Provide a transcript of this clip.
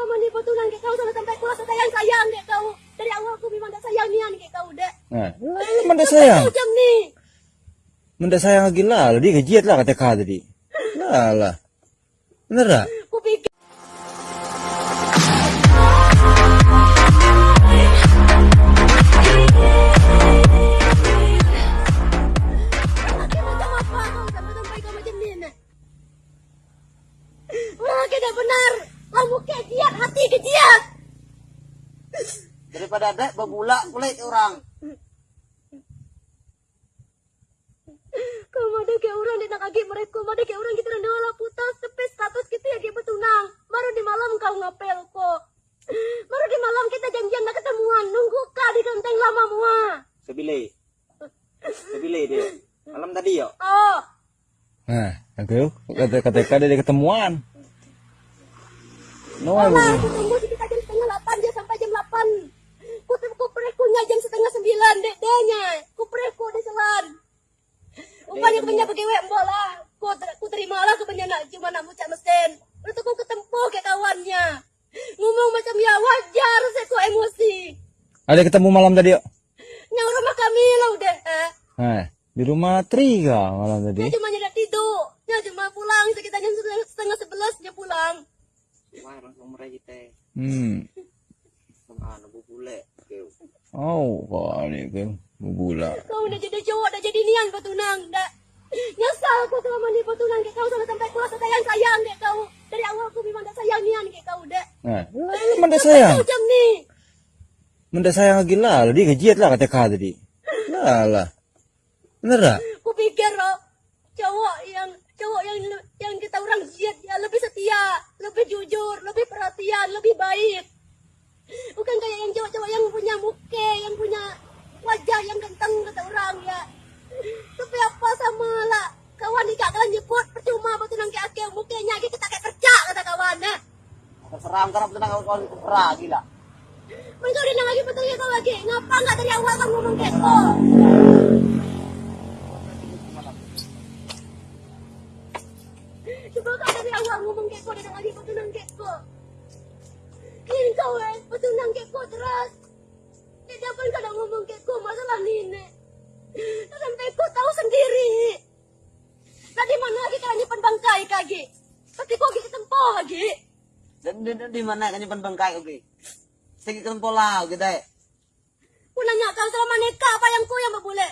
selama ni betulan ke kau sampai sampai kuasa sayang sayang dek kau. Dari awal aku memang tak sayang nian ke kau dek. Nah, mana sayang? Kau jam ni. Menda sayang lagi lah, dia gajiat lah kata kau tadi. Lah lah. Bener tak? Macam macam? Laki dah benar. Kau muka kiat, hati kejiat. Daripada ada berbulak kulit orang. Kau ada ke orang dia nak agak mereka, ada ke orang kita rendah lah putas tepi status kita yang kita bertunang. Baru di malam kau ngapel kok. Baru di malam kita janjian nak ketemuan, nunggu kau di genteng lama mua. Sebile. Sebile dia. Malam tadi yo. Oh, Nah, aku kata kata kata dia ketemuan. No, Olah, aku tunggu di kita jam setengah delapan dia sampai jam delapan. Ku ku prekunya jam setengah sembilan dek denya. Ku preku di selan. Upanya punya pegawai mbak lah. Ku, ku terima lah kebanyakan nak cuma nak mucak mesin. Untuk ku ketempuh ke kawannya. Ngomong macam ya wajar saya ku emosi. ada ketemu malam tadi yuk. Yang rumah kami lah udah. Eh. Nah, di rumah Tri kah malam tadi? Dia cuma nyedak tidur. Dia cuma pulang sekitar jam setengah, setengah sebelas dia pulang. Mereka kita. Hmm. Anu berbulak. Oh, kau ni kan bubula. Kau udah jadi cowok, dah jadi nian bertunang, dah. Nyesal aku selama ni bertunang ke kau sampai sampai kuasa sayang sayang ke kau. Dari awal aku memang tak sayang nian ke kau, dah. Nah, menda sayang. Kau jam ni. Menda sayang lagi lah, dia gajiat lah kata kau tadi. Lah lah. Bener tak? Aku pikir loh, cowok yang cowok yang yang kita orang jiat ya lebih setia, lebih jujur, lebih perhatian, lebih baik. Bukan kayak yang cowok-cowok yang punya muka, yang punya wajah yang ganteng kata orang ya. Tapi apa sama lah. Kawan ni kak kalian nyebut percuma bertunang ke akil mukanya kita tak kayak kerja kata kawan nah. Terserang karena tenang kau kau perah gila. Mereka udah lagi betul ya kau lagi. Ngapa nggak dari awal kau ngomong kayak kau? Coba kau dari awal ngomong kayak kau dan lagi bertunang kayak kau. Ini kau eh, kayak kau terus. Tidak pun kau dah ngomong kayak kau masalah nenek. Sampai kau tahu sendiri. Tadi mana lagi kau nyimpan bangkai kaki? Tapi kau lagi ketempoh lagi. Dan di, mana kan nyimpan bangkai oke. Segi kan pola gitu. Ku nanya kau selama nikah apa yang ku yang berbule?